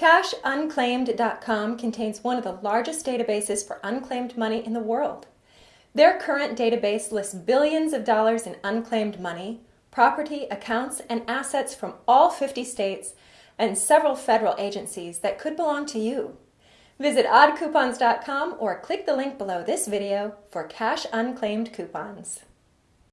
CashUnclaimed.com contains one of the largest databases for unclaimed money in the world. Their current database lists billions of dollars in unclaimed money, property, accounts, and assets from all 50 states and several federal agencies that could belong to you. Visit oddcoupons.com or click the link below this video for cash unclaimed coupons.